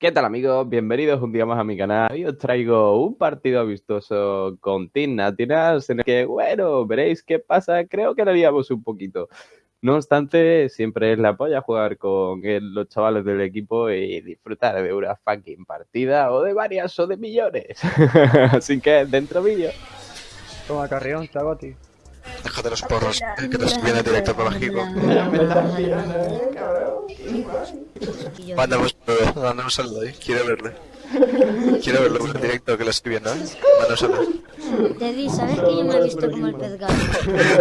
¿Qué tal amigos? Bienvenidos un día más a mi canal y os traigo un partido amistoso con Team Natinas en el que, bueno, veréis qué pasa, creo que lo haríamos un poquito. No obstante, siempre es la polla jugar con los chavales del equipo y disfrutar de una fucking partida o de varias o de millones. Así que, dentro vídeo. Toma carrión, Chagoti. Déjate los porros, que te viene directo por bajico. Mándame un saludo ahí, quiero verle. Quiero verlo en directo que lo estoy viendo, ¿eh? Manda un saludo. Teddy, ¿sabes que yo me he visto como el pez gato?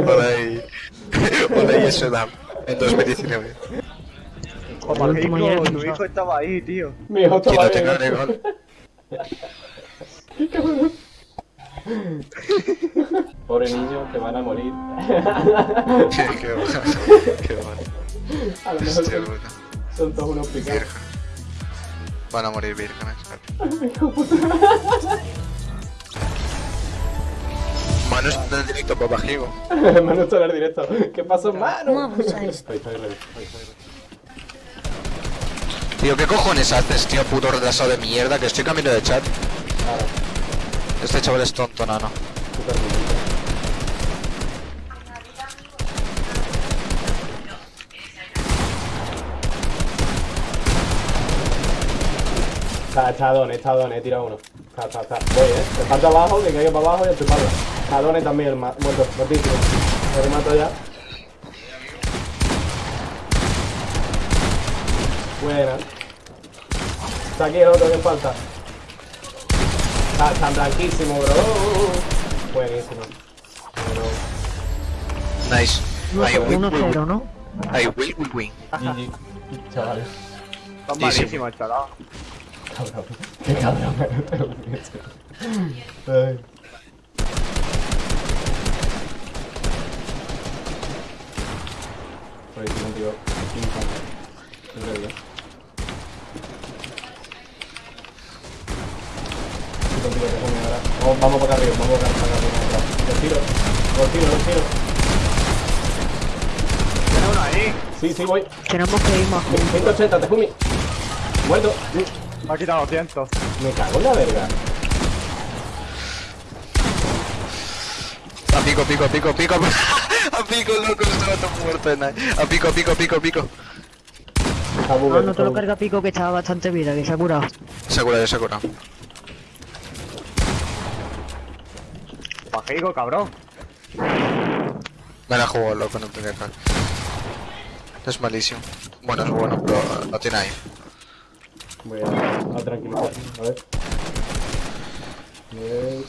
Hola ahí. Hola ahí, eso da. En 2019. Como hijo, tu hijo estaba ahí, tío. Mi hijo Que no tenga gol. Pobre niño, te van a morir. Qué, qué bueno. Qué bueno. A lo mejor Hostia son, todos unos picados. Virgen. Van a morir vírgenes. Mano está en directo por bajico. Manu está en el directo. ¿Qué pasó, estoy ready. Tío, ¿qué cojones haces, tío, puto retrasado de mierda? Que estoy camino de chat. Claro, Este chaval es tonto, nano. Está, está Don, está he tirado uno. Está, está, está. Voy, eh. Me falta abajo, que caiga para abajo y a tu espalda. Está Don también, muerto, muertísimo. Lo remato ya. Buena. Está aquí el otro que falta. Está, está blanquísimo, bro. Buenísimo. Bueno. Nice. Ahí, win, win, 1-0, ¿no? Ahí, win, win, win. GG. Chavales. Están malísimos, chaval. Cabrón. Qué cabrón. Ay. Buenísimo, tío. Increíble. Ahora. Vamos, vamos para acá arriba, vamos para arriba. Los tiro, los tiro, los tiro. Tiene uno ahí. Sí, sí, voy. Tenemos que ir más juntos. 180, te fumi. Muerto. Me ha quitado 200. Me cago en la verga. A pico, pico, pico, pico. A pico, loco, estaba todo muerto en ahí. A pico, pico, pico, pico. Está No, te lo carga pico que estaba bastante vida, que se ha curado. Se ha curado, ya se ha curado. Bajico, cabrón. Me la jugó, loco, no tenía cal. Es malísimo. Bueno, es bueno, pero lo tiene ahí. Voy a, a tranquilizar. A ver. Yes.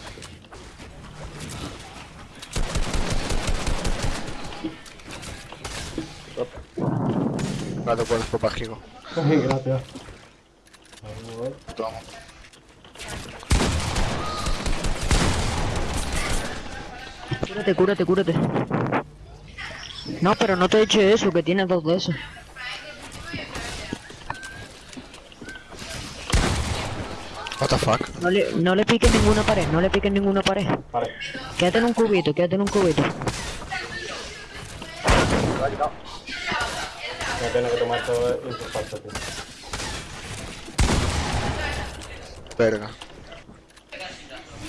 Puedes por bajico. Ay, gracias. A ver. Toma. Cúrate, cúrate, cúrate. No, pero no te he dicho eso, que tienes dos de esos. What the fuck? No le, no le piques ninguna pared, no le piques ninguna pared. Vale. Quédate en un cubito, quédate en un cubito. Me pena que tomar todo esto falso, tío. Verga.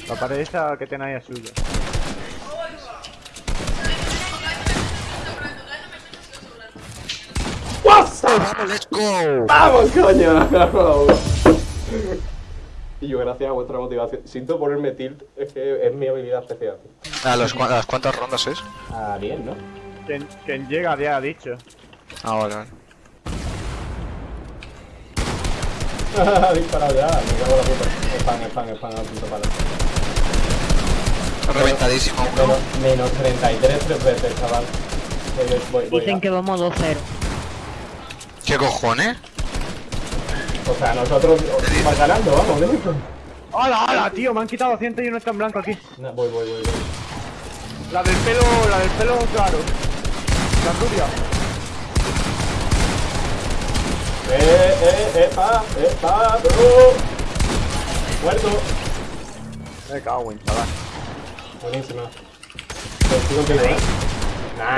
La pared esa que tiene ahí es suya. ¡Vamos, let's go! ¡Vamos, coño! Y yo, gracias a vuestra motivación. Siento ponerme tilt, es que es mi habilidad especial. ¿A, los, a las cuántas rondas es? Ah, bien, ¿no? Quien, quien llega ya ha dicho. Ah. Ha disparado ya, me cago en la puta. Spam, spam, spam, al punto palo. Reventadísimo uno. Menos, menos 33 tres veces, chaval. Voy, voy, voy, voy Dicen ya. que vamos 2-0. ¿Qué cojones? O sea, nosotros vamos ganando, vamos, lento. ¡Hala, hala, tío! Me han quitado 200 y uno está en blanco aquí. No, voy, voy, voy, voy. La del pelo, la del pelo claro. La rubia. Eh, eh, epa, epa, bro. Muerto. Me cago en chaval. Buenísima. ¿eh?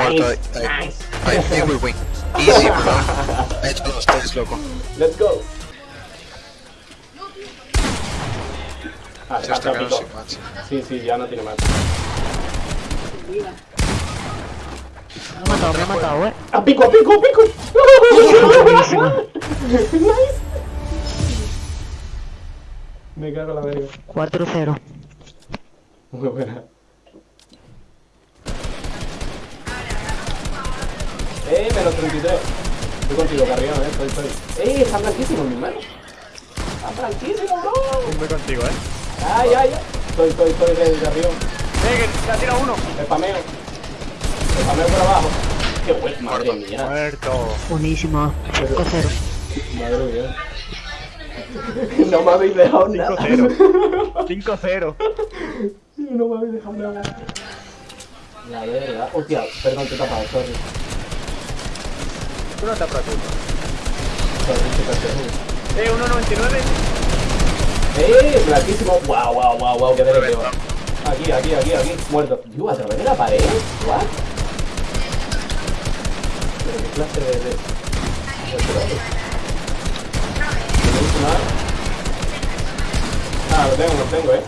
Nice, nice. Win. Easy, bro. He hecho los tres, loco. Let's go. Ah, Se está, pico. sin match. Sí, sí, ya no tiene más. Me ha matado, me ha matado, eh. ¡A pico, a pico, a pico! Nice. Me cago en la verga. 4-0. Muy buena. Eh, menos 33. Estoy contigo, Carrión, eh. Estoy, estoy. Eh, está blanquísimo, mi hermano. Está blanquísimo, bro. Voy contigo, eh. Ay, ay, ay. Estoy, estoy, estoy de Carrión. Eh, que te ha tirado uno. Spameo. Spameo por abajo. Qué bueno, madre mía. Muerto. Buenísima. 5-0. Madre mía. No me habéis dejado nada. 5-0. 5-0. No me habéis dejado nada. La verga. Hostia, perdón, te he tapado, sorry. Tú no te preocupes. Sorry, te Eh, 1.99. ¡Eh! Blanquísimo. Guau, guau, guau, guau, qué derecho. Aquí, aquí, aquí, aquí. Muerto. Yo, a través de la pared. ¿What? Pero qué clase de. de... Ah, lo tengo, lo tengo, eh.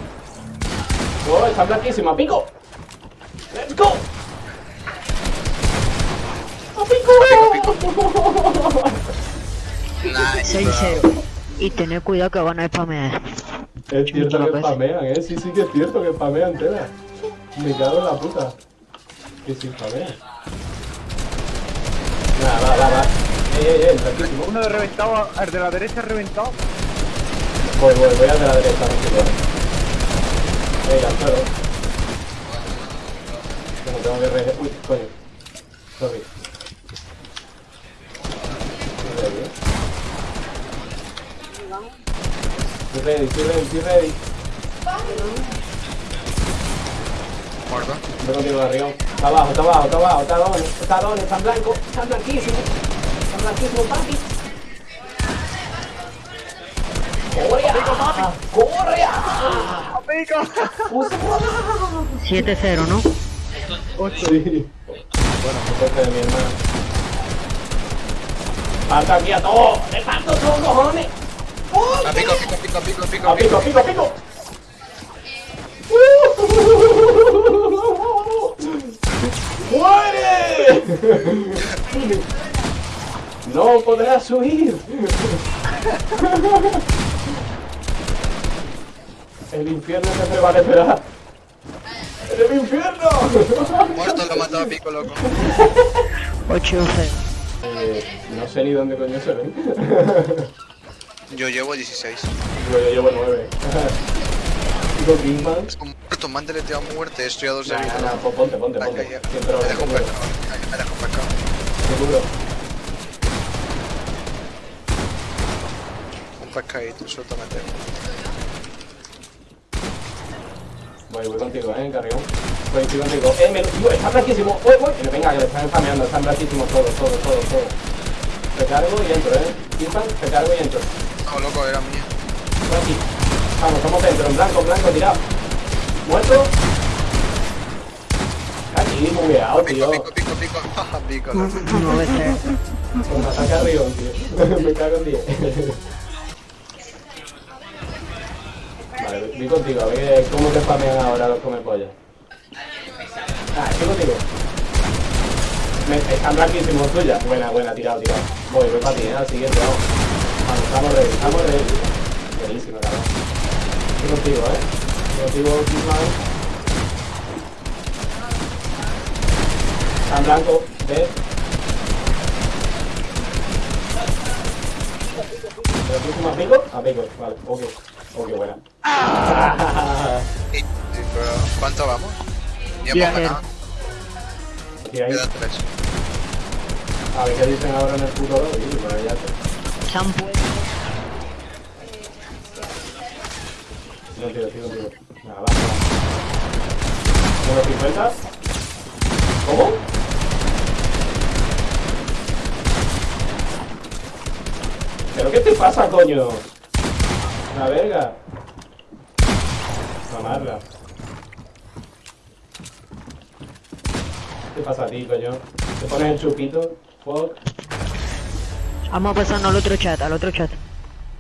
Oh, está blanquísima. ¡Pico! ¡Let's go! ¡A pico! Nice. 6-0. Y tened cuidado que van a spamear. Es cierto que spamean, eh. Sí, sí que es cierto que spamean tela. Me cago en la puta. Que sí spamean. Nada, va, va, va. Ey, ey, ey, tranquilo. Uno de reventado, el de la derecha reventado. Voy, voy, voy al de la derecha, tranquilo. Ey, al suelo. Bueno, tengo que re... Uy, coño. Sorry. Estoy ready, eh. Estoy ready, estoy ready, estoy ready. Muerto. Voy contigo, Garrión. Está abajo, está abajo, está abajo, está dones, está dones, está blanco, está blanquísimo. Está blanquísimo, papi. ¡Corre! ah, ¡Corre! ah! 7-0, ¿no? Sí. Bueno, de mi hermano. ¡Falta aquí a todo! ¡Le parto todo, cojones! A pico, pico, pico, pico, pico, ¡A pico, a pico, a pico! ¡Muere! ¡No podrás huir! El infierno te prevalecerá. ¡En el infierno! Muerto, lo mató a pico, loco. 8-0. Eh, no sé ni dónde coño se ven. Yo llevo 16. Yo llevo nueve. Digo Kingman. Es muerto, deleteado muerte, estoy a dos de Nah, vida. nah, nah, pues ponte, ponte, ponte. Siempre Me dejo un pecado, me dejo un pecado. Seguro. Un pescadito, suéltame. Voy, voy contigo, eh, carrión. Voy, estoy contigo. Eh, me lo tío, está blanquísimo. Voy, voy. Pero venga, que le están spameando, están blanquísimos todos, todos, todos, todos. Recargo y entro, eh. Kingman, recargo y entro. No, loco, era mía. Estoy aquí. Vamos, estamos dentro, en blanco, blanco, tirado. Muerto. Aquí, bugueado, Pico, tío. pico, pico, pico. pico, loco. 9-0. Pues me ataca Rion, tío. me cago en 10. vale, voy contigo, a ver cómo te spamean ahora los come pollas. Ah, estoy contigo. Me, están blanquísimos tuya. Buena, buena, tirado, tirado. Voy, voy para ti, eh, al siguiente, vamos. Vamos, estamos ready, estamos ready. Buenísimo, cabrón. Estoy contigo, eh. Estoy contigo, Kingman. Están blancos, ¿ves? ¿Pero próximo a pico? A pico, vale, ok. Ok, buena. ¿Cuánto vamos? Ya hemos ganado. Aquí hay. Quedan tres. A ver qué dicen ahora en el puto lobby, pero ya te... Tío, tío, tío. Nada, va. ¿Unos 50? ¿Cómo? ¿Pero qué te pasa, coño? La verga. Mamarla. ¿Qué pasa a ti, coño? ¿Te pones el chupito? Fuck. Vamos a pasarnos al otro chat, al otro chat.